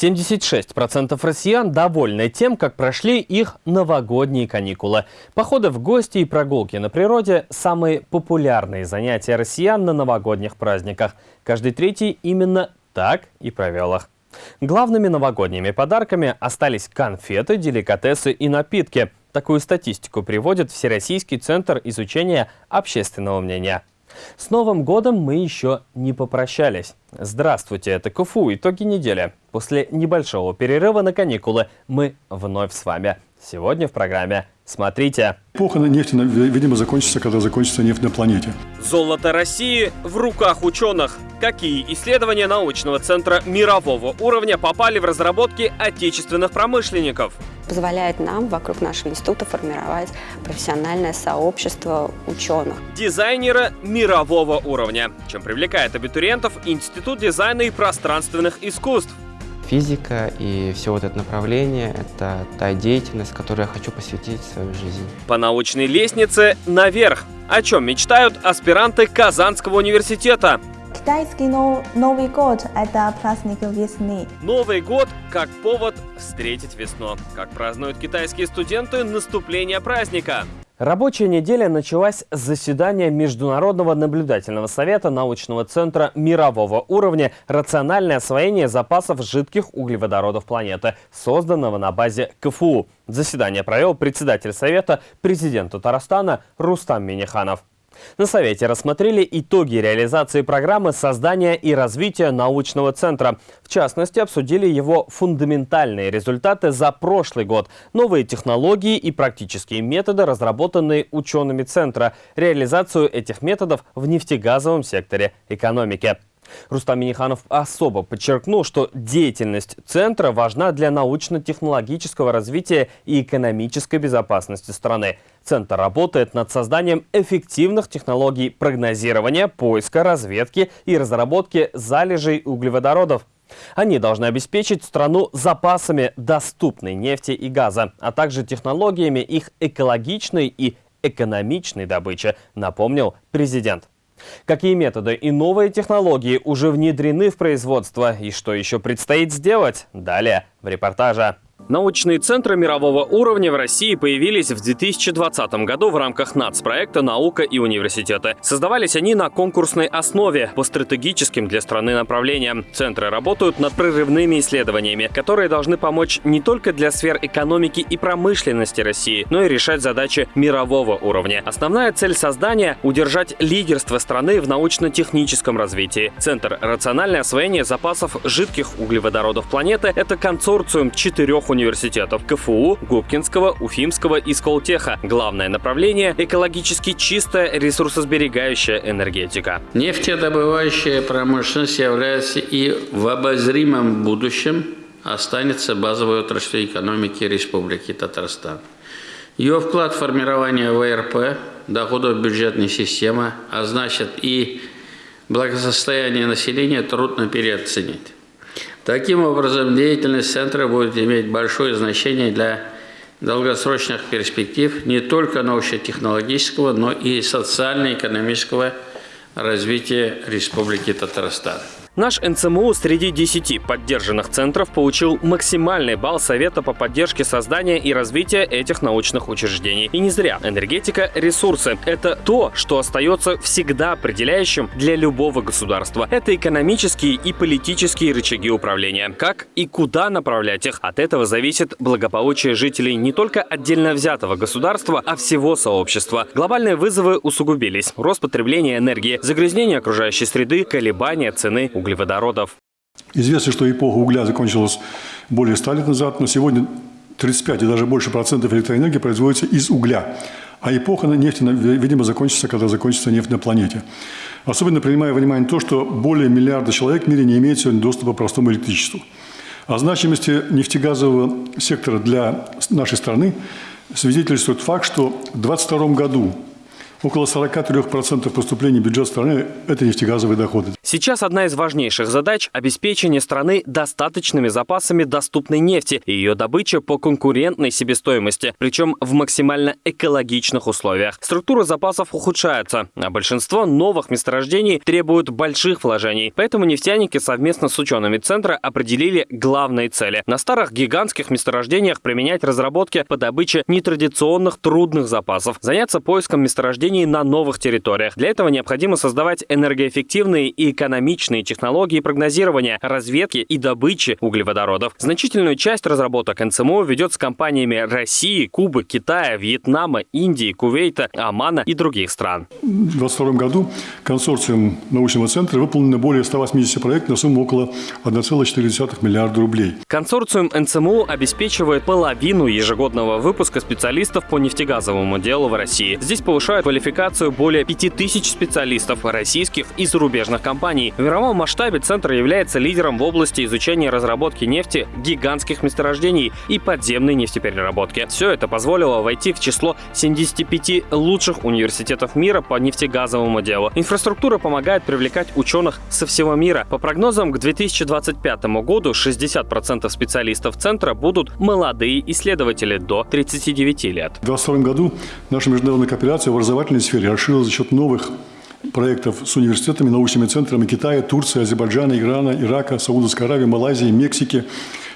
76% россиян довольны тем, как прошли их новогодние каникулы. Походы в гости и прогулки на природе – самые популярные занятия россиян на новогодних праздниках. Каждый третий именно так и провел их. Главными новогодними подарками остались конфеты, деликатесы и напитки. Такую статистику приводит Всероссийский центр изучения общественного мнения. С Новым годом мы еще не попрощались. Здравствуйте, это КФУ «Итоги недели». После небольшого перерыва на каникулы мы вновь с вами. Сегодня в программе «Смотрите». Эпоха нефти, видимо, закончится, когда закончится нефть на планете. Золото России в руках ученых. Какие исследования научного центра мирового уровня попали в разработки отечественных промышленников? позволяет нам вокруг нашего института формировать профессиональное сообщество ученых. Дизайнера мирового уровня, чем привлекает абитуриентов Институт дизайна и пространственных искусств. Физика и все вот это направление – это та деятельность, которой я хочу посвятить свою жизнь. По научной лестнице наверх. О чем мечтают аспиранты Казанского университета? Китайский Новый год – это праздник весны. Новый год как повод встретить весну. Как празднуют китайские студенты наступление праздника. Рабочая неделя началась с заседания Международного наблюдательного совета научного центра мирового уровня «Рациональное освоение запасов жидких углеводородов планеты», созданного на базе КФУ. Заседание провел председатель совета, президент Татарстана Рустам Миниханов. На Совете рассмотрели итоги реализации программы создания и развития научного центра. В частности, обсудили его фундаментальные результаты за прошлый год, новые технологии и практические методы, разработанные учеными центра, реализацию этих методов в нефтегазовом секторе экономики. Рустам Миниханов особо подчеркнул, что деятельность Центра важна для научно-технологического развития и экономической безопасности страны. Центр работает над созданием эффективных технологий прогнозирования, поиска, разведки и разработки залежей углеводородов. Они должны обеспечить страну запасами доступной нефти и газа, а также технологиями их экологичной и экономичной добычи, напомнил президент. Какие методы и новые технологии уже внедрены в производство и что еще предстоит сделать? Далее в репортаже. Научные центры мирового уровня в России появились в 2020 году в рамках нацпроекта «Наука и университеты». Создавались они на конкурсной основе по стратегическим для страны направлениям. Центры работают над прорывными исследованиями, которые должны помочь не только для сфер экономики и промышленности России, но и решать задачи мирового уровня. Основная цель создания – удержать лидерство страны в научно-техническом развитии. Центр «Рациональное освоение запасов жидких углеводородов планеты» – это консорциум четырех университетов КФУ, Губкинского, Уфимского и Сколтеха. Главное направление – экологически чистая ресурсосберегающая энергетика. Нефтедобывающая промышленность является и в обозримом будущем останется базовой отраслью экономики Республики Татарстан. Ее вклад в формирование ВРП, доходов бюджетной системы, а значит и благосостояние населения трудно переоценить. Таким образом, деятельность центра будет иметь большое значение для долгосрочных перспектив не только научно-технологического, но и социально-экономического развития Республики Татарстан. Наш НЦМУ среди 10 поддержанных центров получил максимальный балл Совета по поддержке создания и развития этих научных учреждений. И не зря. Энергетика – ресурсы. Это то, что остается всегда определяющим для любого государства. Это экономические и политические рычаги управления. Как и куда направлять их, от этого зависит благополучие жителей не только отдельно взятого государства, а всего сообщества. Глобальные вызовы усугубились. Рост потребления энергии, загрязнение окружающей среды, колебания цены углеводородов углеводородов. Известно, что эпоха угля закончилась более 100 лет назад, но сегодня 35 и даже больше процентов электроэнергии производится из угля. А эпоха нефти, видимо, закончится, когда закончится нефть на планете. Особенно принимая во внимание то, что более миллиарда человек в мире не имеют сегодня доступа к простому электричеству. О значимости нефтегазового сектора для нашей страны свидетельствует факт, что в 2022 году Около 43% поступлений в бюджет страны – это нефтегазовые доходы. Сейчас одна из важнейших задач – обеспечение страны достаточными запасами доступной нефти и ее добыча по конкурентной себестоимости, причем в максимально экологичных условиях. Структура запасов ухудшается, а большинство новых месторождений требуют больших вложений. Поэтому нефтяники совместно с учеными Центра определили главные цели. На старых гигантских месторождениях применять разработки по добыче нетрадиционных трудных запасов, заняться поиском месторождений месторождений на новых территориях. Для этого необходимо создавать энергоэффективные и экономичные технологии прогнозирования, разведки и добычи углеводородов. Значительную часть разработок НЦМО ведет с компаниями России, Кубы, Китая, Вьетнама, Индии, Кувейта, Омана и других стран. В 2022 году консорциум научного центра выполнено более 180 проектов на сумму около 1,4 миллиарда рублей. Консорциум НЦМУ обеспечивает половину ежегодного выпуска специалистов по нефтегазовому делу в России. Здесь повышают квалификацию более 5000 специалистов российских и зарубежных компаний. В мировом масштабе Центр является лидером в области изучения и разработки нефти, гигантских месторождений и подземной нефтепереработки. Все это позволило войти в число 75 лучших университетов мира по нефтегазовому делу. Инфраструктура помогает привлекать ученых со всего мира. По прогнозам, к 2025 году 60% специалистов Центра будут молодые исследователи до 39 лет. В 2022 году наша международная кооперация в образовании образовательной сфере расширилась за счет новых проектов с университетами, научными центрами Китая, Турции, Азербайджана, Ирана, Ирака, Саудовской Аравии, Малайзии, Мексики.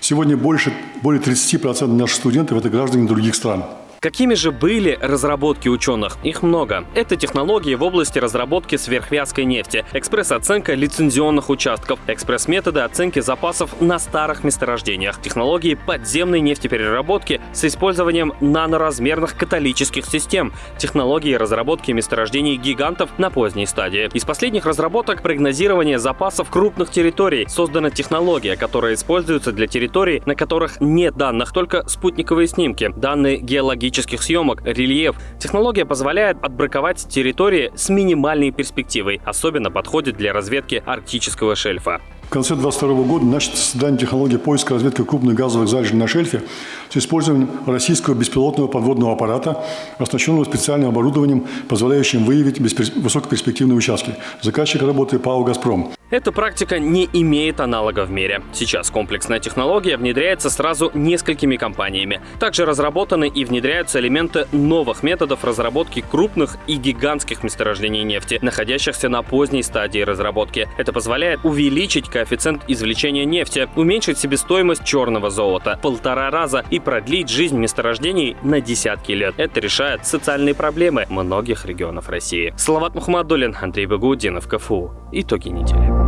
Сегодня больше, более 30% наших студентов – это граждане других стран. Какими же были разработки ученых? Их много. Это технологии в области разработки сверхвязкой нефти, экспресс-оценка лицензионных участков, экспресс-методы оценки запасов на старых месторождениях, технологии подземной нефтепереработки с использованием наноразмерных каталических систем, технологии разработки месторождений гигантов на поздней стадии. Из последних разработок прогнозирование запасов крупных территорий. Создана технология, которая используется для территорий, на которых нет данных, только спутниковые снимки, данные геологические геологических съемок, рельеф. Технология позволяет отбраковать территории с минимальной перспективой. Особенно подходит для разведки арктического шельфа. В конце 2022 года начато создание технологии поиска и разведки крупных газовых залежей на шельфе с использованием российского беспилотного подводного аппарата, оснащенного специальным оборудованием, позволяющим выявить высокоперспективные участки. Заказчик работы ПАО «Газпром». Эта практика не имеет аналога в мире. Сейчас комплексная технология внедряется сразу несколькими компаниями. Также разработаны и внедряются элементы новых методов разработки крупных и гигантских месторождений нефти, находящихся на поздней стадии разработки. Это позволяет увеличить коэффициент извлечения нефти, уменьшить себестоимость черного золота полтора раза и продлить жизнь месторождений на десятки лет. Это решает социальные проблемы многих регионов России. Салават Мухаммадулин, Андрей Багаудинов, КФУ. Итоги недели.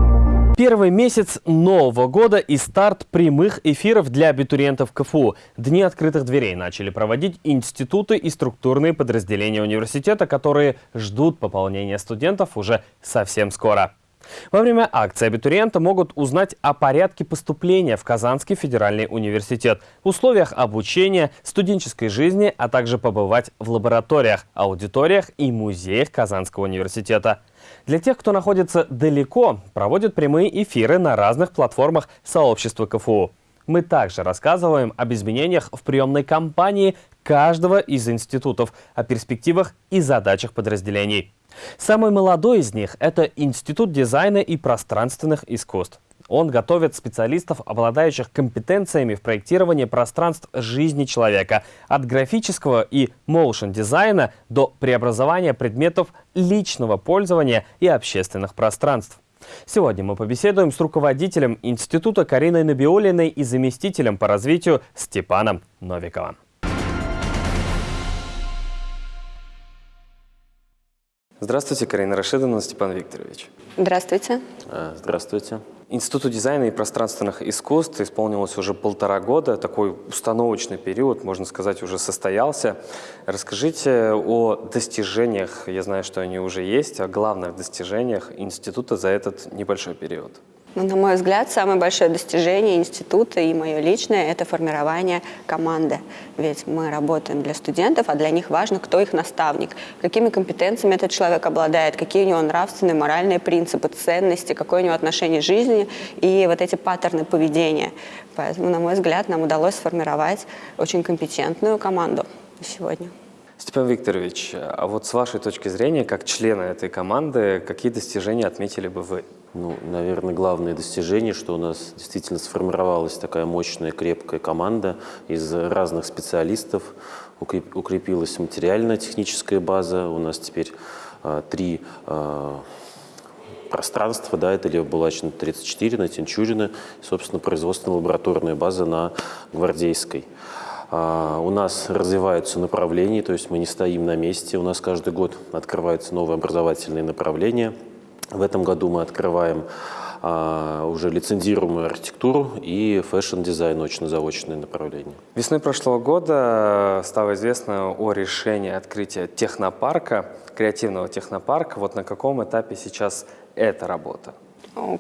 Первый месяц Нового года и старт прямых эфиров для абитуриентов КФУ. Дни открытых дверей начали проводить институты и структурные подразделения университета, которые ждут пополнения студентов уже совсем скоро. Во время акции абитуриенты могут узнать о порядке поступления в Казанский федеральный университет, условиях обучения, студенческой жизни, а также побывать в лабораториях, аудиториях и музеях Казанского университета. Для тех, кто находится далеко, проводят прямые эфиры на разных платформах сообщества КФУ. Мы также рассказываем об изменениях в приемной кампании каждого из институтов, о перспективах и задачах подразделений. Самый молодой из них – это Институт дизайна и пространственных искусств. Он готовит специалистов, обладающих компетенциями в проектировании пространств жизни человека, от графического и моушен дизайна до преобразования предметов личного пользования и общественных пространств. Сегодня мы побеседуем с руководителем института Кариной Набиолиной и заместителем по развитию Степаном Новиковым. Здравствуйте, Карина Рашидовна, Степан Викторович. Здравствуйте. А, здравствуйте. Институту дизайна и пространственных искусств исполнилось уже полтора года. Такой установочный период, можно сказать, уже состоялся. Расскажите о достижениях, я знаю, что они уже есть, о главных достижениях института за этот небольшой период. Ну, на мой взгляд, самое большое достижение института и мое личное – это формирование команды. Ведь мы работаем для студентов, а для них важно, кто их наставник, какими компетенциями этот человек обладает, какие у него нравственные, моральные принципы, ценности, какое у него отношение к жизни и вот эти паттерны поведения. Поэтому, на мой взгляд, нам удалось сформировать очень компетентную команду сегодня. Степан Викторович, а вот с вашей точки зрения, как члена этой команды, какие достижения отметили бы вы? Ну, наверное, главное достижение, что у нас действительно сформировалась такая мощная, крепкая команда из разных специалистов, укрепилась материальная техническая база, у нас теперь а, три а, пространства, да, это Левобулачно 34 на Тинчурина, собственно, производственная лабораторная база на Гвардейской. А, у нас развиваются направления, то есть мы не стоим на месте, у нас каждый год открываются новые образовательные направления. В этом году мы открываем а, уже лицензируемую архитектуру и fashion-дизайн, очно-заочное направление. Весной прошлого года стало известно о решении открытия технопарка, креативного технопарка. Вот на каком этапе сейчас эта работа?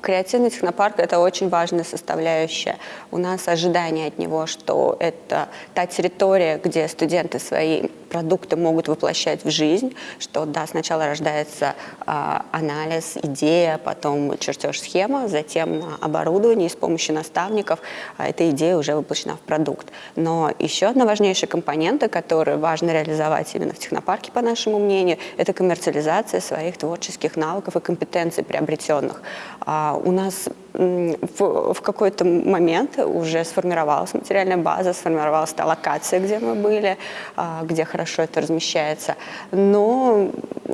Креативный технопарк – это очень важная составляющая. У нас ожидание от него, что это та территория, где студенты свои продукты могут воплощать в жизнь, что да, сначала рождается э, анализ, идея, потом чертеж схема, затем оборудование, и с помощью наставников э, эта идея уже воплощена в продукт. Но еще одна важнейшая компонента, которую важно реализовать именно в технопарке, по нашему мнению, это коммерциализация своих творческих навыков и компетенций приобретенных. А у нас в, в какой-то момент уже сформировалась материальная база, сформировалась та локация, где мы были, а, где хорошо это размещается. Но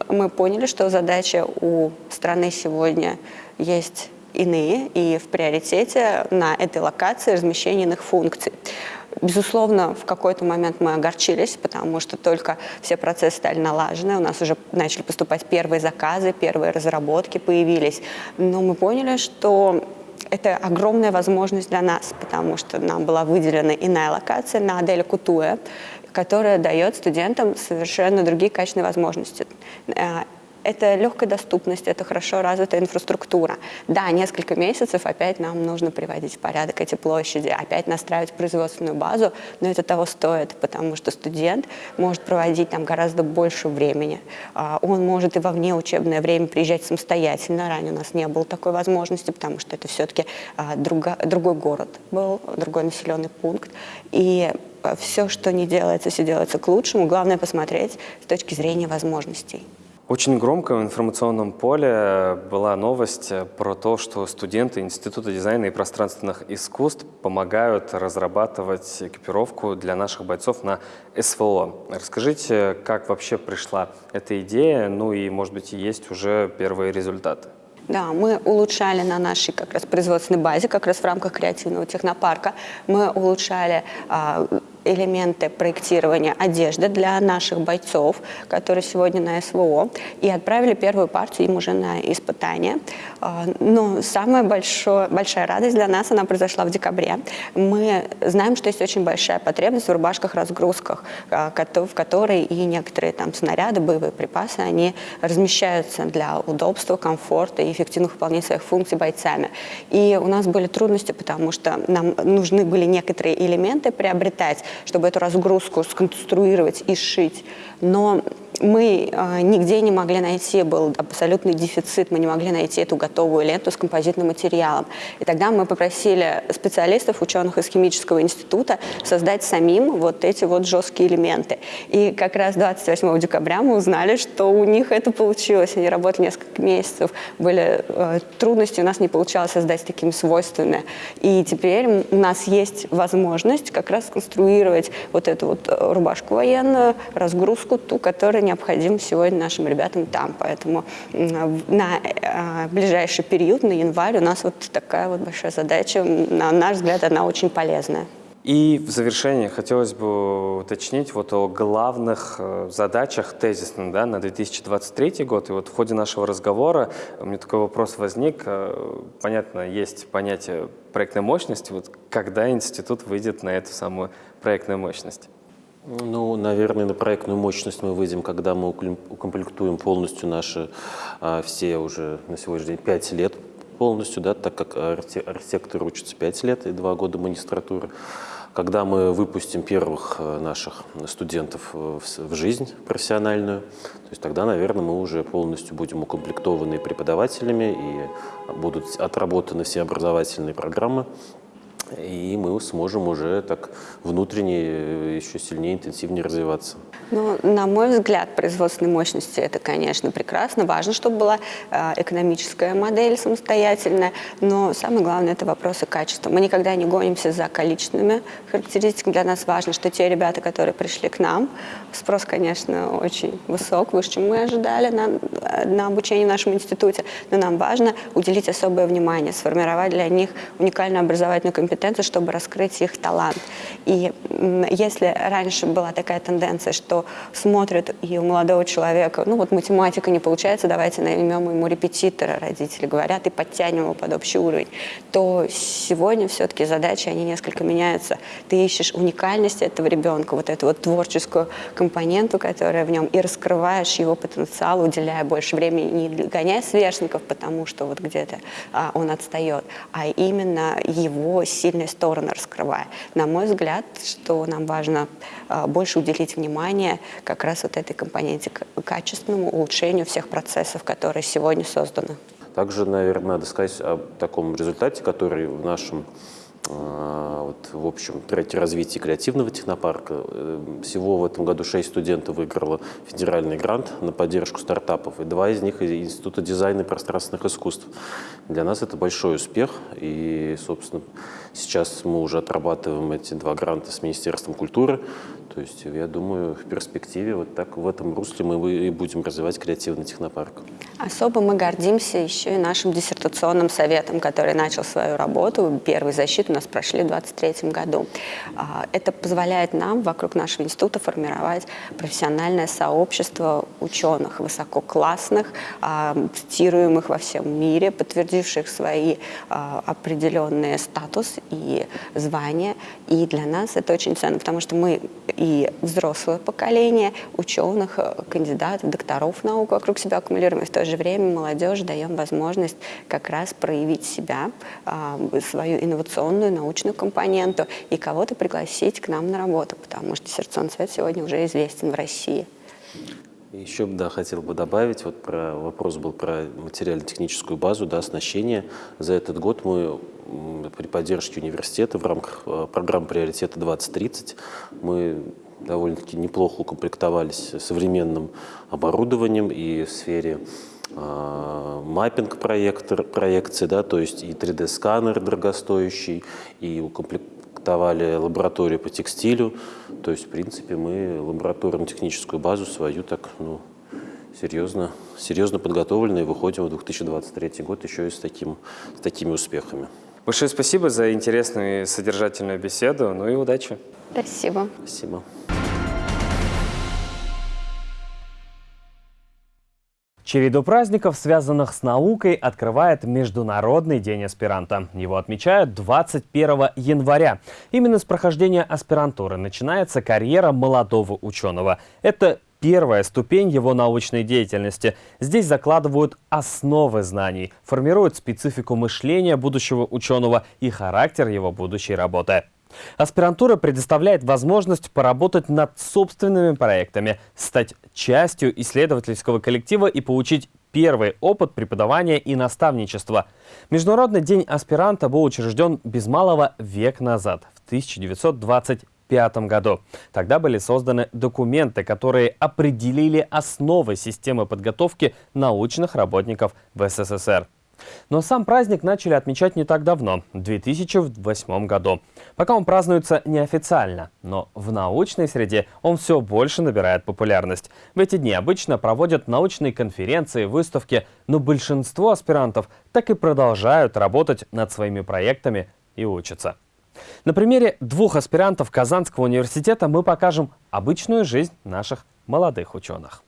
мы поняли, что задача у страны сегодня есть иные, и в приоритете на этой локации размещение иных функций. Безусловно, в какой-то момент мы огорчились, потому что только все процессы стали налажены, у нас уже начали поступать первые заказы, первые разработки появились. Но мы поняли, что это огромная возможность для нас, потому что нам была выделена иная локация на Аделе Кутуэ, которая дает студентам совершенно другие качественные возможности. Это легкая доступность, это хорошо развитая инфраструктура. Да, несколько месяцев опять нам нужно приводить в порядок эти площади, опять настраивать производственную базу, но это того стоит, потому что студент может проводить там гораздо больше времени. А, он может и во внеучебное время приезжать самостоятельно. Ранее у нас не было такой возможности, потому что это все-таки а, другой город был, другой населенный пункт. И а, все, что не делается, все делается к лучшему. Главное посмотреть с точки зрения возможностей. Очень громко в информационном поле была новость про то, что студенты Института дизайна и пространственных искусств помогают разрабатывать экипировку для наших бойцов на СВО. Расскажите, как вообще пришла эта идея, ну и, может быть, есть уже первые результаты? Да, мы улучшали на нашей как раз производственной базе, как раз в рамках креативного технопарка, мы улучшали а, элементы проектирования одежды для наших бойцов, которые сегодня на СВО, и отправили первую партию им уже на испытание. А, но самая большое, большая радость для нас, она произошла в декабре. Мы знаем, что есть очень большая потребность в рубашках-разгрузках, а, в которой и некоторые там снаряды, боевые припасы, они размещаются для удобства, комфорта и эффективных выполнения своих функций бойцами. И у нас были трудности, потому что нам нужны были некоторые элементы приобретать, чтобы эту разгрузку сконструировать и сшить. Но мы э, нигде не могли найти, был абсолютный дефицит, мы не могли найти эту готовую ленту с композитным материалом. И тогда мы попросили специалистов, ученых из химического института создать самим вот эти вот жесткие элементы. И как раз 28 декабря мы узнали, что у них это получилось. Они работали несколько месяцев, были э, трудности, у нас не получалось создать такими свойствами. И теперь у нас есть возможность как раз конструировать вот эту вот э, рубашку военную, разгрузку, ту, которая необходим сегодня нашим ребятам там. Поэтому на э, ближайший период, на январь, у нас вот такая вот большая задача. На наш взгляд, она очень полезная. И в завершение хотелось бы уточнить вот о главных э, задачах тезисных да, на 2023 год. И вот в ходе нашего разговора у меня такой вопрос возник. Э, понятно, есть понятие проектной мощности. Вот когда институт выйдет на эту самую проектную мощность? Ну, наверное, на проектную мощность мы выйдем, когда мы укомплектуем полностью наши а, все уже на сегодняшний день 5 лет полностью, да, так как архитектор учится 5 лет и 2 года магистратуры. Когда мы выпустим первых э, наших студентов в жизнь профессиональную, то есть тогда, наверное, мы уже полностью будем укомплектованы преподавателями и будут отработаны все образовательные программы и мы сможем уже так внутренне э, еще сильнее, интенсивнее развиваться. Ну, на мой взгляд, производственной мощности это, конечно, прекрасно. Важно, чтобы была э, экономическая модель самостоятельная, но самое главное – это вопросы качества. Мы никогда не гонимся за количественными характеристиками. Для нас важно, что те ребята, которые пришли к нам, спрос, конечно, очень высок, выше, чем мы ожидали на, на обучение в нашем институте, но нам важно уделить особое внимание, сформировать для них уникальную образовательную компетенцию, чтобы раскрыть их талант. И если раньше была такая тенденция, что смотрят и у молодого человека, ну вот математика не получается, давайте наймем ему репетитора, родители говорят, и подтянем его под общий уровень, то сегодня все-таки задачи, они несколько меняются. Ты ищешь уникальность этого ребенка, вот эту вот творческую компоненту, которая в нем, и раскрываешь его потенциал, уделяя больше времени, не гоняя сверстников, потому что вот где-то а, он отстает, а именно его сильные стороны раскрывая. На мой взгляд, что нам важно а, больше уделить внимание как раз вот этой компоненте качественному улучшению всех процессов, которые сегодня созданы. Также, наверное, надо сказать о таком результате, который в нашем а, вот, в общем, треке развития креативного технопарка. Э, всего в этом году шесть студентов выиграло федеральный грант на поддержку стартапов, и два из них из Института дизайна и пространственных искусств. Для нас это большой успех, и, собственно, сейчас мы уже отрабатываем эти два гранта с Министерством культуры, то есть, я думаю, в перспективе вот так в этом русле мы и будем развивать креативный технопарк. Особо мы гордимся еще и нашим диссертационным советом, который начал свою работу. Первый защит у нас прошли в 2023 году. А, это позволяет нам вокруг нашего института формировать профессиональное сообщество ученых, высококлассных, а, цитируемых во всем мире, подтвердивших свои а, определенные статус и звания. И для нас это очень ценно, потому что мы и взрослое поколение ученых, э, кандидатов, докторов наук вокруг себя аккумулируем, и в то же время молодежи даем возможность как раз проявить себя, а, свою инновационную научную компоненту и кого-то пригласить к нам на работу, потому что Сердцон Свет сегодня уже известен в России. Еще да, хотел бы добавить, вот про, вопрос был про материально-техническую базу, да, оснащение. За этот год мы при поддержке университета в рамках э, программы приоритета 2030 мы довольно-таки неплохо укомплектовались современным оборудованием и в сфере э, маппинг проектор, проекции, да, то есть и 3D-сканер дорогостоящий, и укомплектовали лабораторию по текстилю. То есть, в принципе, мы лабораторно-техническую базу свою так, ну, серьезно, серьезно подготовлены и выходим в 2023 год еще и с, таким, с такими успехами. Большое спасибо за интересную и содержательную беседу. Ну и удачи. Спасибо. Спасибо. Череду праздников, связанных с наукой, открывает Международный день аспиранта. Его отмечают 21 января. Именно с прохождения аспирантуры начинается карьера молодого ученого. Это первая ступень его научной деятельности. Здесь закладывают основы знаний, формируют специфику мышления будущего ученого и характер его будущей работы. Аспирантура предоставляет возможность поработать над собственными проектами, стать частью исследовательского коллектива и получить первый опыт преподавания и наставничества. Международный день аспиранта был учрежден без малого век назад, в 1925 1995 году. Тогда были созданы документы, которые определили основы системы подготовки научных работников в СССР. Но сам праздник начали отмечать не так давно, в 2008 году. Пока он празднуется неофициально, но в научной среде он все больше набирает популярность. В эти дни обычно проводят научные конференции, выставки, но большинство аспирантов так и продолжают работать над своими проектами и учатся. На примере двух аспирантов Казанского университета мы покажем обычную жизнь наших молодых ученых.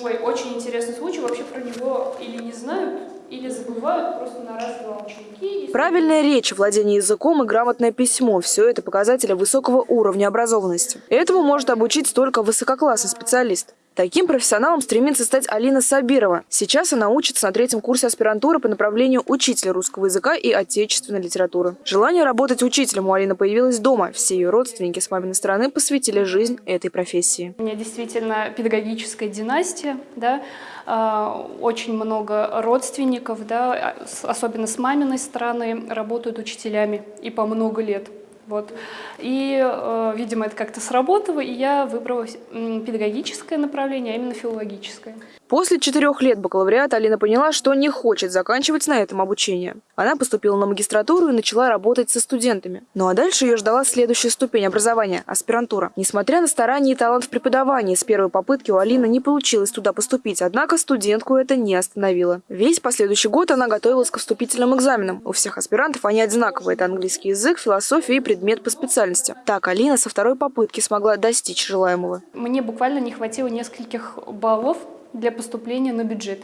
Ой, очень интересный случай. Вообще про него или не знают, или забывают просто на раз-два ученики. Правильная речь, владение языком и грамотное письмо – все это показатели высокого уровня образованности. Этому может обучить только высококлассный специалист. Таким профессионалом стремится стать Алина Сабирова. Сейчас она учится на третьем курсе аспирантуры по направлению учителя русского языка и отечественной литературы. Желание работать учителем у Алины появилось дома. Все ее родственники с маминой стороны посвятили жизнь этой профессии. У меня действительно педагогическая династия, да, а, очень много родственников, да, особенно с маминой стороны, работают учителями и по много лет. Вот. И, э, видимо, это как-то сработало, и я выбрала педагогическое направление, а именно филологическое. После четырех лет бакалавриата Алина поняла, что не хочет заканчивать на этом обучение. Она поступила на магистратуру и начала работать со студентами. Ну а дальше ее ждала следующая ступень образования – аспирантура. Несмотря на старания и талант в преподавании, с первой попытки у Алины не получилось туда поступить, однако студентку это не остановило. Весь последующий год она готовилась к вступительным экзаменам. У всех аспирантов они одинаковые – это английский язык, философия и предмет по специальности. Так Алина со второй попытки смогла достичь желаемого. Мне буквально не хватило нескольких баллов для поступления на бюджет.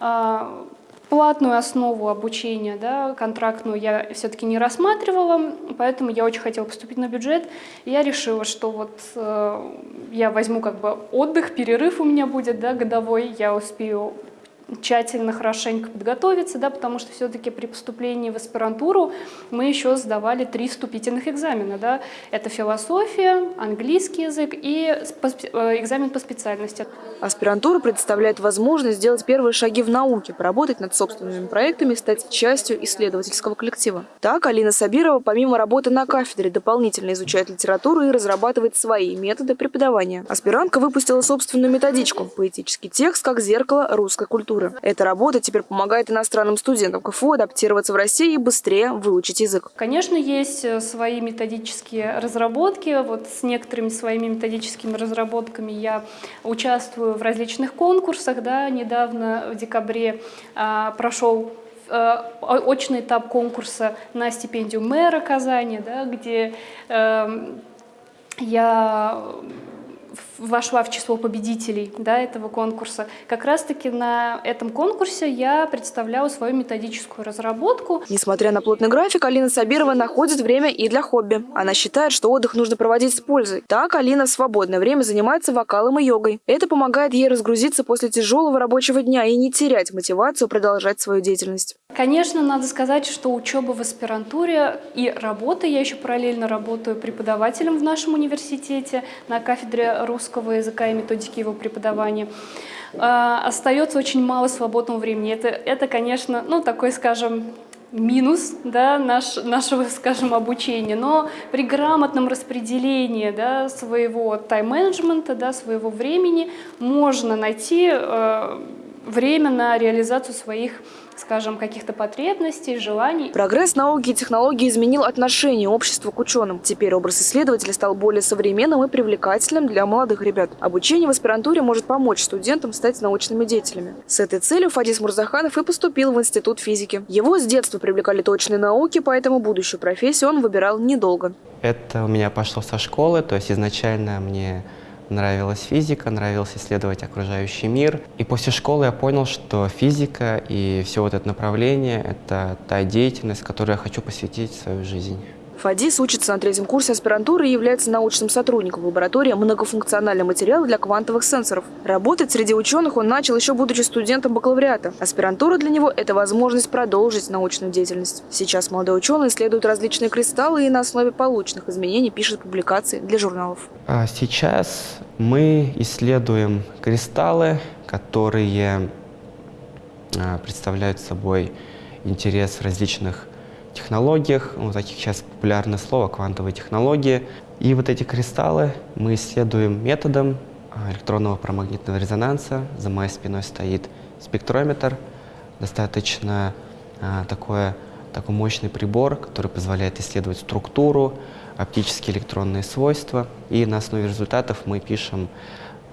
А, платную основу обучения, да, контрактную я все-таки не рассматривала, поэтому я очень хотела поступить на бюджет. Я решила, что вот э, я возьму как бы отдых, перерыв у меня будет да, годовой, я успею тщательно, хорошенько подготовиться, да, потому что все-таки при поступлении в аспирантуру мы еще сдавали три вступительных экзамена. Да. Это философия, английский язык и э, экзамен по специальности. Аспирантура предоставляет возможность сделать первые шаги в науке, поработать над собственными проектами, стать частью исследовательского коллектива. Так, Алина Сабирова, помимо работы на кафедре, дополнительно изучает литературу и разрабатывает свои методы преподавания. Аспирантка выпустила собственную методичку «Поэтический текст как зеркало русской культуры» литературы. Эта работа теперь помогает иностранным студентам КФУ адаптироваться в России и быстрее выучить язык. Конечно, есть э, свои методические разработки. Вот с некоторыми своими методическими разработками я участвую в различных конкурсах. Да. Недавно в декабре а, прошел э, очный этап конкурса на стипендию мэра Казани, да, где э, я вошла в число победителей да, этого конкурса. Как раз-таки на этом конкурсе я представляла свою методическую разработку. Несмотря на плотный график, Алина Сабирова находит время и для хобби. Она считает, что отдых нужно проводить с пользой. Так Алина в свободное время занимается вокалом и йогой. Это помогает ей разгрузиться после тяжелого рабочего дня и не терять мотивацию продолжать свою деятельность. Конечно, надо сказать, что учеба в аспирантуре и работа, я еще параллельно работаю преподавателем в нашем университете на кафедре русского языка и методики его преподавания, а, остается очень мало свободного времени. Это, это конечно, ну, такой, скажем, минус да, наш, нашего, скажем, обучения, но при грамотном распределении да, своего тайм-менеджмента, да, своего времени можно найти э, время на реализацию своих скажем, каких-то потребностей, желаний. Прогресс науки и технологий изменил отношение общества к ученым. Теперь образ исследователя стал более современным и привлекательным для молодых ребят. Обучение в аспирантуре может помочь студентам стать научными деятелями. С этой целью Фадис Мурзаханов и поступил в Институт физики. Его с детства привлекали точные науки, поэтому будущую профессию он выбирал недолго. Это у меня пошло со школы, то есть изначально мне нравилась физика, нравилось исследовать окружающий мир. И после школы я понял, что физика и все вот это направление — это та деятельность, которой я хочу посвятить свою жизнь. Фадис учится на третьем курсе аспирантуры и является научным сотрудником лаборатории многофункционального материала для квантовых сенсоров. Работать среди ученых он начал еще будучи студентом бакалавриата. Аспирантура для него – это возможность продолжить научную деятельность. Сейчас молодой ученый исследует различные кристаллы и на основе полученных изменений пишет публикации для журналов. А сейчас мы исследуем кристаллы, которые а, представляют собой интерес различных технологиях, ну, таких сейчас популярное слово, квантовые технологии. И вот эти кристаллы мы исследуем методом а, электронного парамагнитного резонанса. За моей спиной стоит спектрометр, достаточно а, такое, такой мощный прибор, который позволяет исследовать структуру, оптические электронные свойства. И на основе результатов мы пишем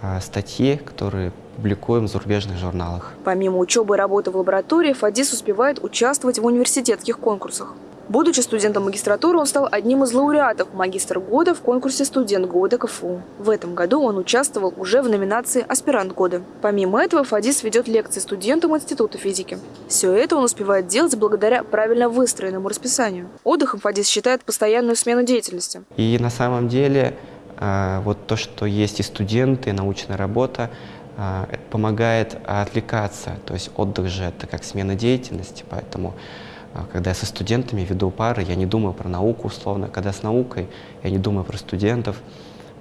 а, статьи, которые публикуем в зарубежных журналах. Помимо учебы и работы в лаборатории, Фадис успевает участвовать в университетских конкурсах. Будучи студентом магистратуры, он стал одним из лауреатов «Магистр года» в конкурсе «Студент года КФУ». В этом году он участвовал уже в номинации «Аспирант года». Помимо этого, Фадис ведет лекции студентам Института физики. Все это он успевает делать благодаря правильно выстроенному расписанию. Отдыхом Фадис считает постоянную смену деятельности. И на самом деле а, вот то, что есть и студенты, и научная работа, это помогает отвлекаться. То есть отдых же это как смена деятельности, поэтому а, когда я со студентами веду пары, я не думаю про науку условно. Когда с наукой, я не думаю про студентов.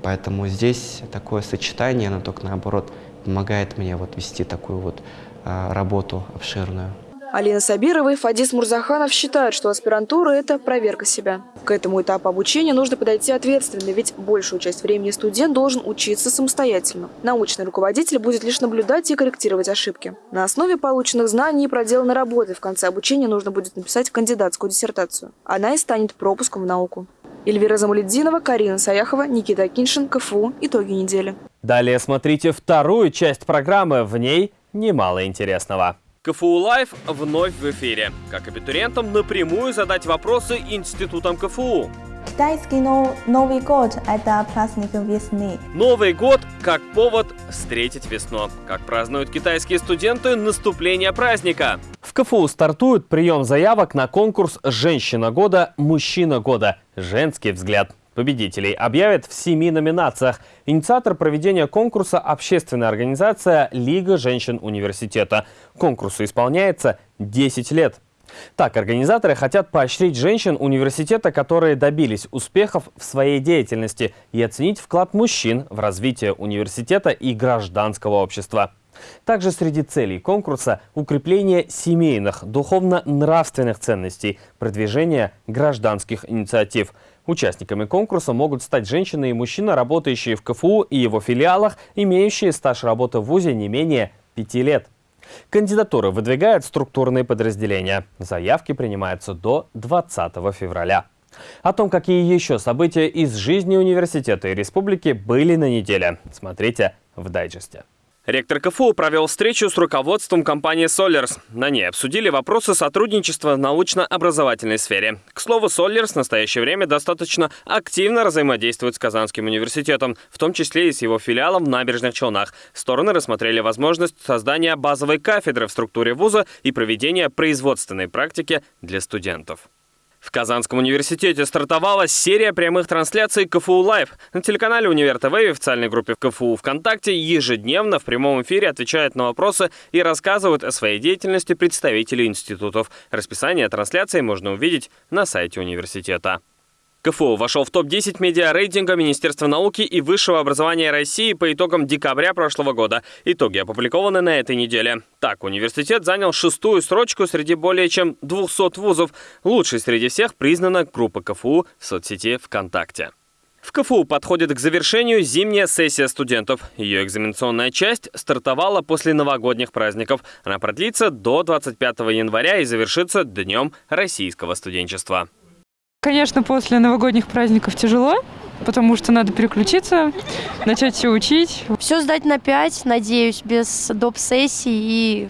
Поэтому здесь такое сочетание, оно только наоборот помогает мне вот вести такую вот работу обширную. Алина Сабирова и Фадис Мурзаханов считают, что аспирантура – это проверка себя. К этому этапу обучения нужно подойти ответственно, ведь большую часть времени студент должен учиться самостоятельно. Научный руководитель будет лишь наблюдать и корректировать ошибки. На основе полученных знаний и проделанной работы в конце обучения нужно будет написать кандидатскую диссертацию. Она и станет пропуском в науку. Эльвира Замаледдинова, Карина Саяхова, Никита Киншин, КФУ. Итоги недели. Далее смотрите вторую часть программы. В ней немало интересного. КФУ Лайв вновь в эфире. Как абитуриентам напрямую задать вопросы институтам КФУ. Китайский Новый год – это праздник весны. Новый год как повод встретить весну. Как празднуют китайские студенты наступление праздника. В КФУ стартует прием заявок на конкурс «Женщина года. Мужчина года. Женский взгляд». Победителей объявят в семи номинациях. Инициатор проведения конкурса – общественная организация «Лига женщин университета». Конкурсу исполняется 10 лет. Так, организаторы хотят поощрить женщин университета, которые добились успехов в своей деятельности, и оценить вклад мужчин в развитие университета и гражданского общества. Также среди целей конкурса – укрепление семейных, духовно-нравственных ценностей, продвижение гражданских инициатив – Участниками конкурса могут стать женщины и мужчины, работающие в КФУ и его филиалах, имеющие стаж работы в ВУЗе не менее пяти лет. Кандидатуры выдвигают структурные подразделения. Заявки принимаются до 20 февраля. О том, какие еще события из жизни университета и республики были на неделе, смотрите в дайджесте. Ректор КФУ провел встречу с руководством компании Solers. На ней обсудили вопросы сотрудничества в научно-образовательной сфере. К слову, Solers в настоящее время достаточно активно взаимодействует с Казанским университетом, в том числе и с его филиалом в Набережных Челнах. Стороны рассмотрели возможность создания базовой кафедры в структуре вуза и проведения производственной практики для студентов. В Казанском университете стартовала серия прямых трансляций КФУ Лайв. На телеканале Универ ТВ и официальной группе КФУ ВКонтакте ежедневно в прямом эфире отвечают на вопросы и рассказывают о своей деятельности представители институтов. Расписание трансляций можно увидеть на сайте университета. КФУ вошел в топ-10 медиа-рейтинга Министерства науки и высшего образования России по итогам декабря прошлого года. Итоги опубликованы на этой неделе. Так, университет занял шестую строчку среди более чем 200 вузов. Лучшей среди всех признана группа КФУ в соцсети ВКонтакте. В КФУ подходит к завершению зимняя сессия студентов. Ее экзаменационная часть стартовала после новогодних праздников. Она продлится до 25 января и завершится Днем российского студенчества. Конечно, после новогодних праздников тяжело, потому что надо переключиться, начать все учить. Все сдать на 5, надеюсь, без доп. сессий и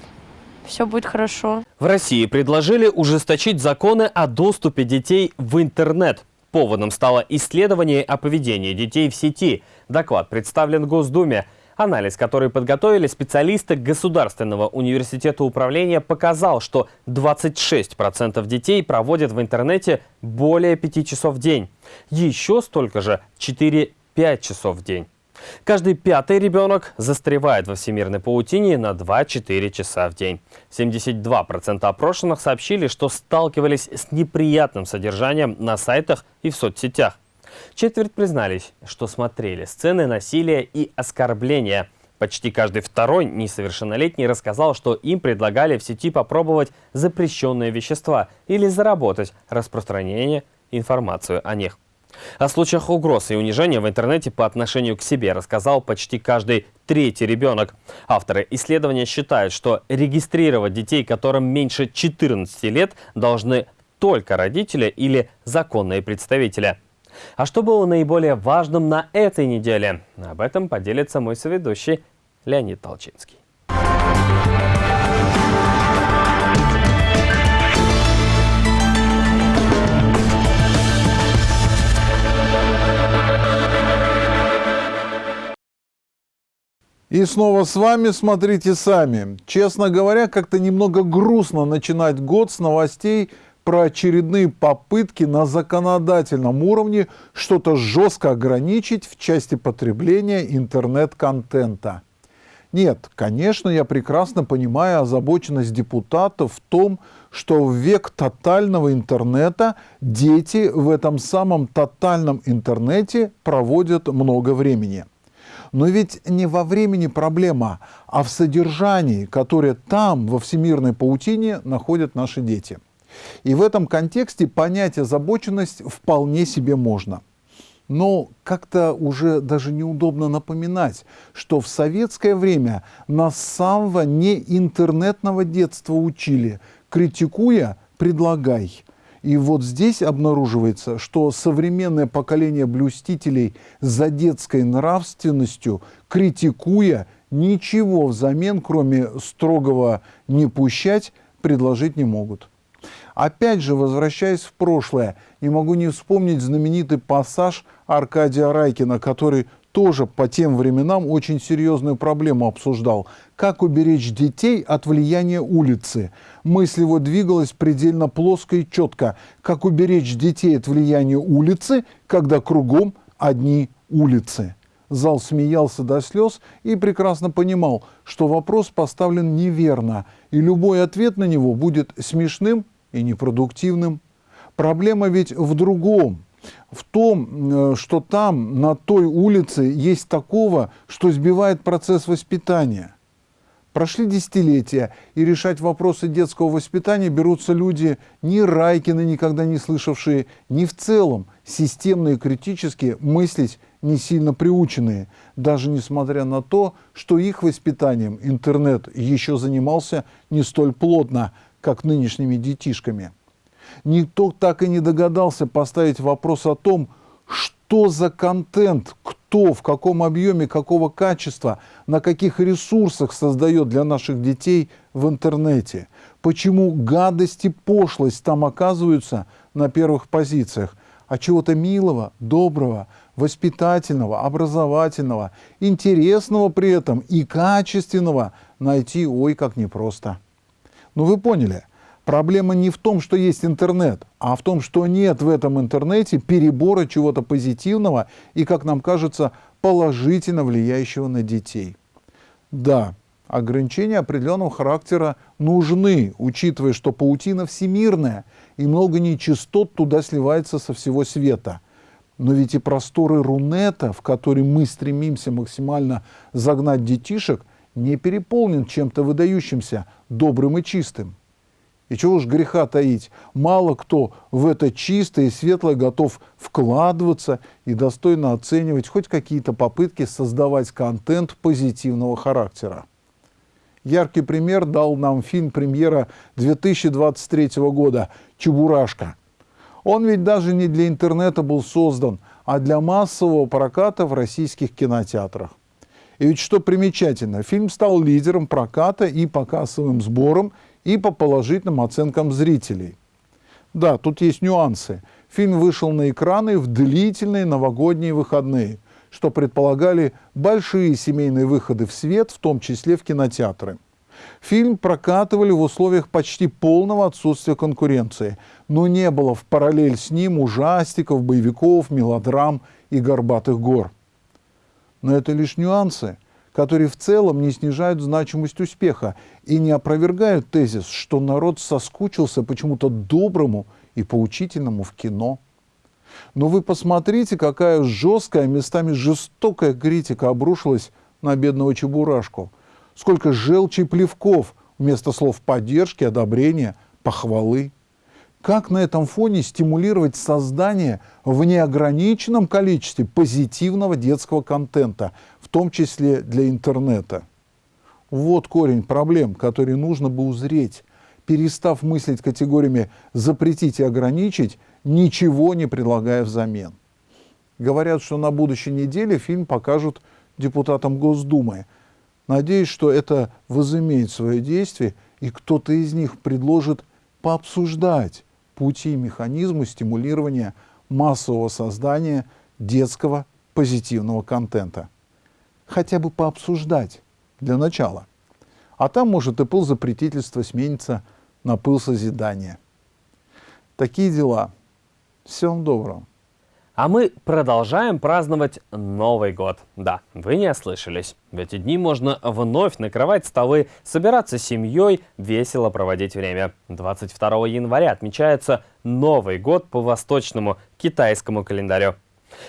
все будет хорошо. В России предложили ужесточить законы о доступе детей в интернет. Поводом стало исследование о поведении детей в сети. Доклад представлен Госдуме. Анализ, который подготовили специалисты Государственного университета управления, показал, что 26% детей проводят в интернете более 5 часов в день. Еще столько же 4-5 часов в день. Каждый пятый ребенок застревает во всемирной паутине на 2-4 часа в день. 72% опрошенных сообщили, что сталкивались с неприятным содержанием на сайтах и в соцсетях. Четверть признались, что смотрели сцены насилия и оскорбления. Почти каждый второй несовершеннолетний рассказал, что им предлагали в сети попробовать запрещенные вещества или заработать распространение информацию о них. О случаях угроз и унижения в интернете по отношению к себе рассказал почти каждый третий ребенок. Авторы исследования считают, что регистрировать детей, которым меньше 14 лет, должны только родители или законные представители. А что было наиболее важным на этой неделе? Об этом поделится мой соведущий Леонид Толчинский. И снова с вами смотрите сами. Честно говоря, как-то немного грустно начинать год с новостей про очередные попытки на законодательном уровне что-то жестко ограничить в части потребления интернет-контента. Нет, конечно, я прекрасно понимаю озабоченность депутатов в том, что в век тотального интернета дети в этом самом тотальном интернете проводят много времени. Но ведь не во времени проблема, а в содержании, которое там, во всемирной паутине, находят наши дети. И в этом контексте понять озабоченность вполне себе можно. Но как-то уже даже неудобно напоминать, что в советское время нас с самого неинтернетного детства учили, критикуя «предлагай». И вот здесь обнаруживается, что современное поколение блюстителей за детской нравственностью, критикуя, ничего взамен, кроме строгого «не пущать», предложить не могут. Опять же, возвращаясь в прошлое, не могу не вспомнить знаменитый пассаж Аркадия Райкина, который тоже по тем временам очень серьезную проблему обсуждал. Как уберечь детей от влияния улицы? Мысль его двигалась предельно плоско и четко. Как уберечь детей от влияния улицы, когда кругом одни улицы? Зал смеялся до слез и прекрасно понимал, что вопрос поставлен неверно, и любой ответ на него будет смешным и непродуктивным. Проблема ведь в другом в том, э, что там, на той улице, есть такого, что сбивает процесс воспитания. Прошли десятилетия, и решать вопросы детского воспитания берутся люди ни Райкины, никогда не слышавшие, ни в целом системно и критически мыслить не сильно приученные, даже несмотря на то, что их воспитанием интернет еще занимался не столь плотно, как нынешними детишками никто так и не догадался поставить вопрос о том, что за контент, кто, в каком объеме, какого качества, на каких ресурсах создает для наших детей в интернете. Почему гадость и пошлость там оказываются на первых позициях, а чего-то милого, доброго, воспитательного, образовательного, интересного при этом и качественного найти ой как непросто. Ну вы поняли – Проблема не в том, что есть интернет, а в том, что нет в этом интернете перебора чего-то позитивного и, как нам кажется, положительно влияющего на детей. Да, ограничения определенного характера нужны, учитывая, что паутина всемирная, и много нечистот туда сливается со всего света. Но ведь и просторы Рунета, в которые мы стремимся максимально загнать детишек, не переполнен чем-то выдающимся, добрым и чистым. И чего уж греха таить, мало кто в это чистое и светлое готов вкладываться и достойно оценивать хоть какие-то попытки создавать контент позитивного характера. Яркий пример дал нам фильм премьера 2023 года «Чебурашка». Он ведь даже не для интернета был создан, а для массового проката в российских кинотеатрах. И ведь что примечательно, фильм стал лидером проката и по кассовым сборам, и по положительным оценкам зрителей. Да, тут есть нюансы. Фильм вышел на экраны в длительные новогодние выходные, что предполагали большие семейные выходы в свет, в том числе в кинотеатры. Фильм прокатывали в условиях почти полного отсутствия конкуренции, но не было в параллель с ним ужастиков, боевиков, мелодрам и горбатых гор. Но это лишь нюансы которые в целом не снижают значимость успеха и не опровергают тезис, что народ соскучился почему-то доброму и поучительному в кино. Но вы посмотрите, какая жесткая, местами жестокая критика обрушилась на бедного Чебурашку. Сколько желчи и плевков вместо слов поддержки, одобрения, похвалы. Как на этом фоне стимулировать создание в неограниченном количестве позитивного детского контента, в том числе для интернета? Вот корень проблем, которые нужно бы узреть, перестав мыслить категориями «запретить и ограничить», ничего не предлагая взамен. Говорят, что на будущей неделе фильм покажут депутатам Госдумы. Надеюсь, что это возымеет свое действие, и кто-то из них предложит пообсуждать пути и механизмы стимулирования массового создания детского позитивного контента. Хотя бы пообсуждать для начала. А там может и пыл запретительства сменится на пыл созидания. Такие дела. Всем доброго. А мы продолжаем праздновать Новый год. Да, вы не ослышались. В эти дни можно вновь накрывать столы, собираться с семьей, весело проводить время. 22 января отмечается Новый год по восточному китайскому календарю.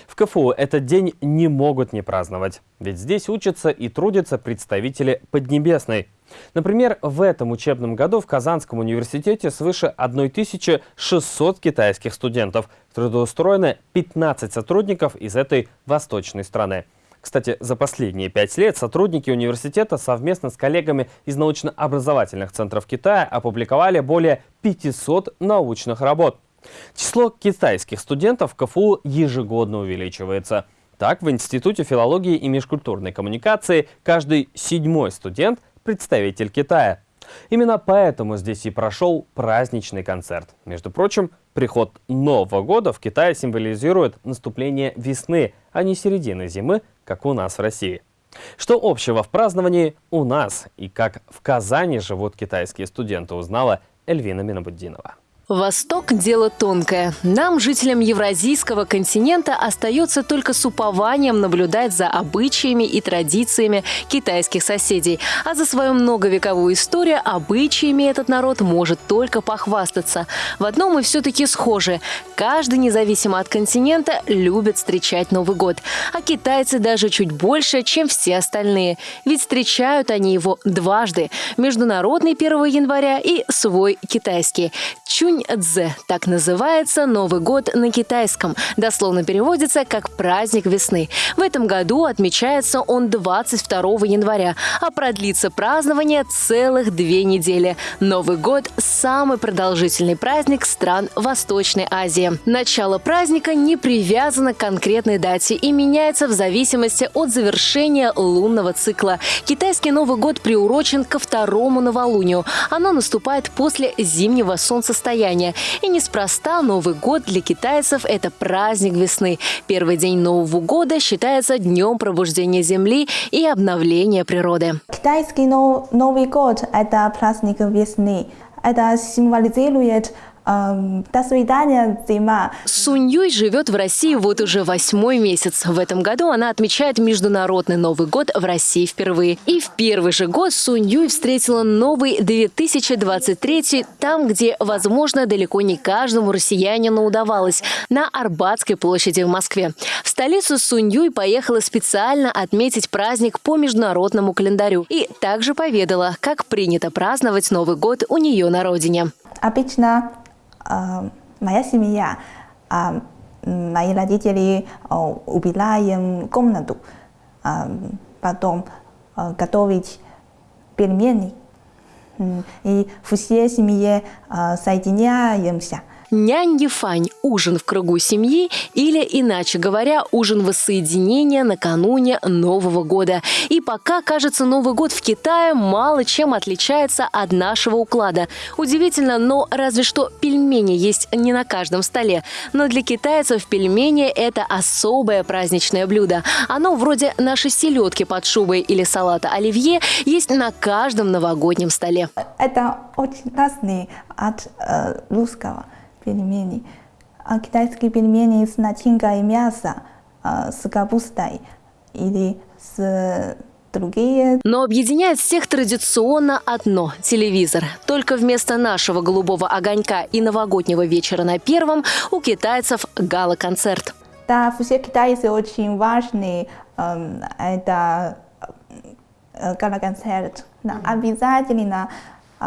В КФУ этот день не могут не праздновать, ведь здесь учатся и трудятся представители Поднебесной. Например, в этом учебном году в Казанском университете свыше 1600 китайских студентов. Трудоустроено 15 сотрудников из этой восточной страны. Кстати, за последние пять лет сотрудники университета совместно с коллегами из научно-образовательных центров Китая опубликовали более 500 научных работ. Число китайских студентов в КФУ ежегодно увеличивается. Так, в Институте филологии и межкультурной коммуникации каждый седьмой студент – представитель Китая. Именно поэтому здесь и прошел праздничный концерт. Между прочим, приход Нового года в Китае символизирует наступление весны, а не середины зимы, как у нас в России. Что общего в праздновании у нас и как в Казани живут китайские студенты, узнала Эльвина Минобуддинова. Восток – дело тонкое. Нам, жителям Евразийского континента, остается только с упованием наблюдать за обычаями и традициями китайских соседей. А за свою многовековую историю обычаями этот народ может только похвастаться. В одном мы все-таки схожи. Каждый, независимо от континента, любит встречать Новый год. А китайцы даже чуть больше, чем все остальные. Ведь встречают они его дважды – международный 1 января и свой китайский. Чунь Цзэ. Так называется Новый год на китайском. Дословно переводится как «праздник весны». В этом году отмечается он 22 января, а продлится празднование целых две недели. Новый год – самый продолжительный праздник стран Восточной Азии. Начало праздника не привязано к конкретной дате и меняется в зависимости от завершения лунного цикла. Китайский Новый год приурочен ко второму новолунию. Оно наступает после зимнего солнцестояния состояния. И неспроста Новый год для китайцев – это праздник весны. Первый день Нового года считается днем пробуждения Земли и обновления природы. Китайский Новый год – это праздник весны. Это символизирует до свидания, зима. Сунь Юй живет в России вот уже восьмой месяц. В этом году она отмечает Международный Новый год в России впервые. И в первый же год Сунь Юй встретила новый 2023 там, где, возможно, далеко не каждому россиянину удавалось – на Арбатской площади в Москве. В столицу Сунь Юй поехала специально отметить праздник по международному календарю и также поведала, как принято праздновать Новый год у нее на родине. Обычно моя семья, мои родители убираем комнату, потом готовить пельмени. И все семьи соединяемся – Нянь-ефань – ужин в кругу семьи или, иначе говоря, ужин воссоединения накануне Нового года. И пока, кажется, Новый год в Китае мало чем отличается от нашего уклада. Удивительно, но разве что пельмени есть не на каждом столе. Но для китайцев пельмени – это особое праздничное блюдо. Оно вроде нашей селедки под шубой или салата оливье есть на каждом новогоднем столе. Это очень разный от э, русского пельмени. А китайские пельмени с начинкой мяса, а, с капустой или с другие. Но объединяет всех традиционно одно – телевизор. Только вместо нашего голубого огонька и новогоднего вечера на первом у китайцев гала-концерт. Да, все китайцы очень важны. Эм, это э, гала-концерт. Обязательно э,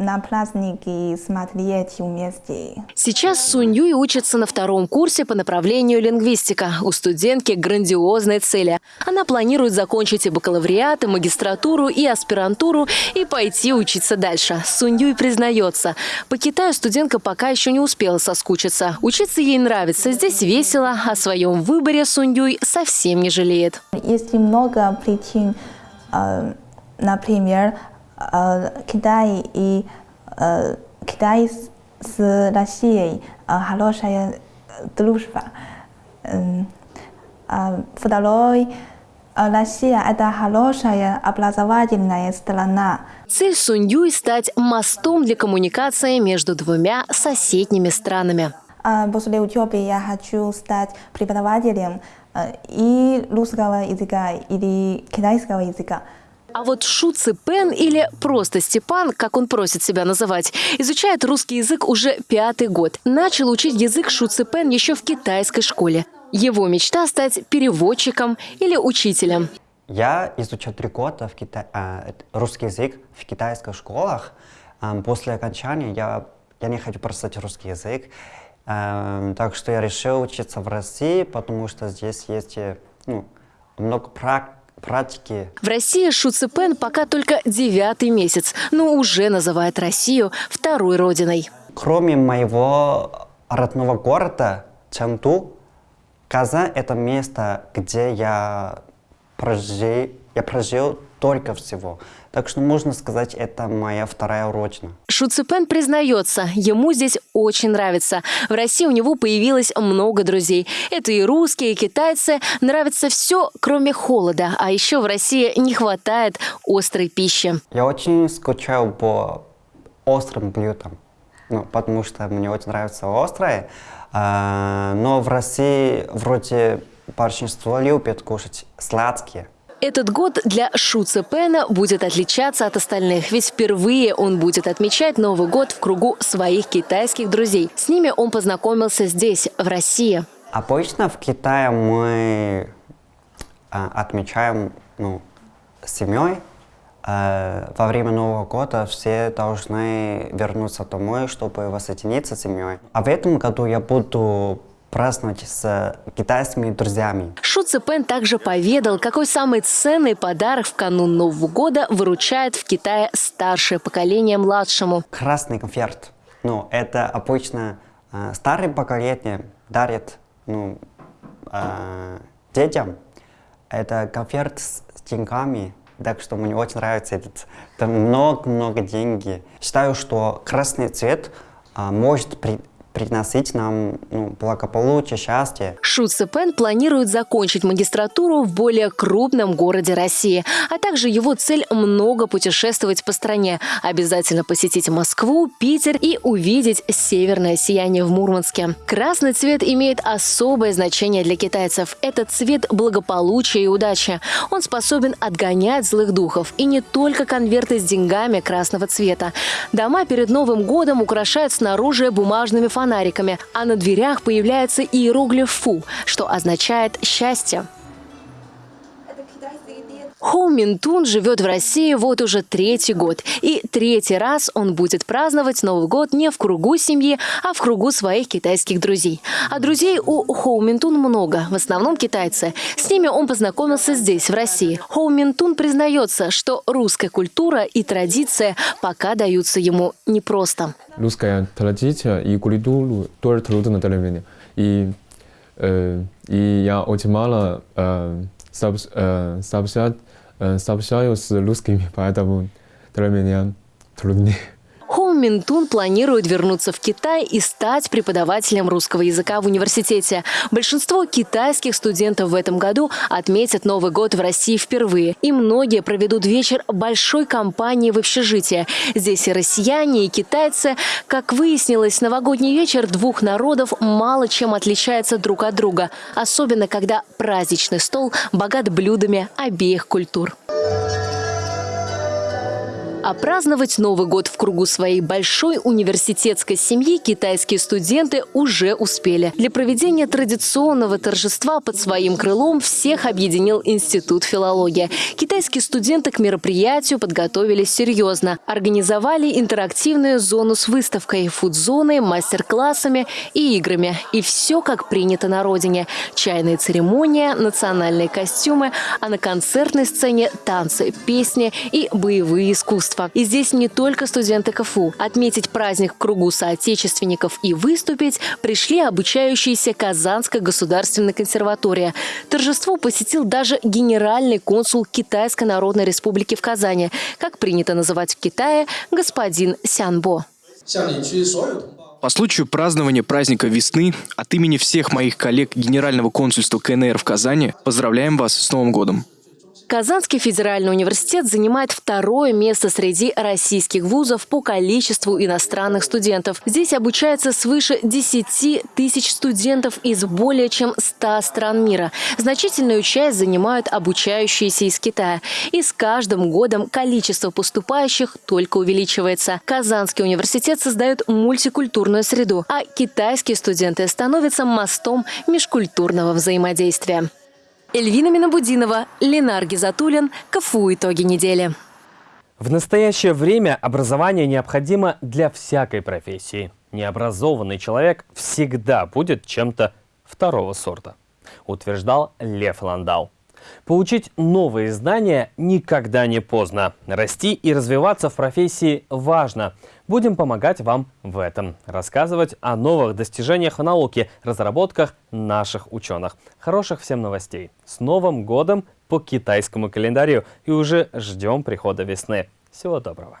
на праздники смотреть вместе. Сейчас Сунь Юй учится на втором курсе по направлению лингвистика. У студентки грандиозные цели. Она планирует закончить и бакалавриат, и магистратуру, и аспирантуру, и пойти учиться дальше. Сунь Юй признается, по Китаю студентка пока еще не успела соскучиться. Учиться ей нравится, здесь весело, о своем выборе Сунь Юй совсем не жалеет. Есть много причин, э, например, Китай и Китай с Россией хорошая дружба. Второй Россия – это хорошая образовательная страна. Цель Сунь-Юй – стать мостом для коммуникации между двумя соседними странами. После учебы я хочу стать преподавателем и русского языка, или китайского языка. А вот Шу Ципен или просто Степан, как он просит себя называть, изучает русский язык уже пятый год. Начал учить язык Шу Ципен еще в китайской школе. Его мечта – стать переводчиком или учителем. Я изучал три года в Кита... э, русский язык в китайских школах. Э, после окончания я, я не хочу бросать русский язык. Э, так что я решил учиться в России, потому что здесь есть э, ну, много практики практики. В России Шу Ципен пока только девятый месяц, но уже называет Россию второй родиной. Кроме моего родного города Чэнду, Казань – это место, где я прожил, я прожил только всего. Так что можно сказать, это моя вторая родина. Шу Ципен признается, ему здесь очень нравится. В России у него появилось много друзей. Это и русские, и китайцы. Нравится все, кроме холода. А еще в России не хватает острой пищи. Я очень скучал по острым блюдам. Ну, потому что мне очень нравится острое. А, но в России вроде большинство любят кушать сладкие. Этот год для Шу Цепена будет отличаться от остальных, ведь впервые он будет отмечать Новый год в кругу своих китайских друзей. С ними он познакомился здесь, в России. Обычно в Китае мы а, отмечаем ну, с семьей. А, во время Нового года все должны вернуться домой, чтобы воссоединиться с семьей. А в этом году я буду праздновать с китайскими друзьями. Шу Цепен также поведал, какой самый ценный подарок в канун Нового года выручает в Китае старшее поколение младшему. Красный конфет. Ну, это обычно э, старое поколение дарит ну, э, детям. Это конфет с деньгами. Так что мне очень нравится этот. Там много-много денег. Считаю, что красный цвет э, может при, приносить нам ну, благополучие, счастье. Шу Цепен планирует закончить магистратуру в более крупном городе России, а также его цель много путешествовать по стране, обязательно посетить Москву, Питер и увидеть северное сияние в Мурманске. Красный цвет имеет особое значение для китайцев. Это цвет благополучия и удачи. Он способен отгонять злых духов. И не только конверты с деньгами красного цвета. Дома перед Новым годом украшают снаружи бумажными фонариками фонариками, а на дверях появляется иероглиф «Фу», что означает «счастье». Хоу Минтун живет в России вот уже третий год. И третий раз он будет праздновать Новый год не в кругу семьи, а в кругу своих китайских друзей. А друзей у Хоу Минтун много, в основном китайцы. С ними он познакомился здесь, в России. Хоу Минтун признается, что русская культура и традиция пока даются ему непросто. Русская традиция и культура тоже трудно для меня. И, э, и я очень мало э, сообщать сообщаю с русскими, поэтому для меня труднее. Хоу Минтун планирует вернуться в Китай и стать преподавателем русского языка в университете. Большинство китайских студентов в этом году отметят Новый год в России впервые. И многие проведут вечер большой компании в общежитии. Здесь и россияне, и китайцы. Как выяснилось, новогодний вечер двух народов мало чем отличается друг от друга. Особенно, когда праздничный стол богат блюдами обеих культур. А праздновать Новый год в кругу своей большой университетской семьи китайские студенты уже успели. Для проведения традиционного торжества под своим крылом всех объединил Институт филологии. Китайские студенты к мероприятию подготовились серьезно. Организовали интерактивную зону с выставкой, фуд-зоной, мастер-классами и играми. И все как принято на родине. Чайная церемония, национальные костюмы, а на концертной сцене танцы, песни и боевые искусства искусства. И здесь не только студенты КФУ. Отметить праздник в кругу соотечественников и выступить пришли обучающиеся Казанской государственной консерватории. Торжество посетил даже генеральный консул Китайской Народной Республики в Казани, как принято называть в Китае, господин Сянбо. По случаю празднования праздника весны от имени всех моих коллег Генерального консульства КНР в Казани поздравляем вас с Новым годом. Казанский федеральный университет занимает второе место среди российских вузов по количеству иностранных студентов. Здесь обучается свыше 10 тысяч студентов из более чем 100 стран мира. Значительную часть занимают обучающиеся из Китая. И с каждым годом количество поступающих только увеличивается. Казанский университет создает мультикультурную среду, а китайские студенты становятся мостом межкультурного взаимодействия. Эльвина Минобудинова, Ленар Гизатуллин. КФУ «Итоги недели». В настоящее время образование необходимо для всякой профессии. Необразованный человек всегда будет чем-то второго сорта, утверждал Лев Ландау. Получить новые знания никогда не поздно. Расти и развиваться в профессии важно. Будем помогать вам в этом. Рассказывать о новых достижениях в науке, разработках наших ученых. Хороших всем новостей. С Новым годом по китайскому календарю. И уже ждем прихода весны. Всего доброго.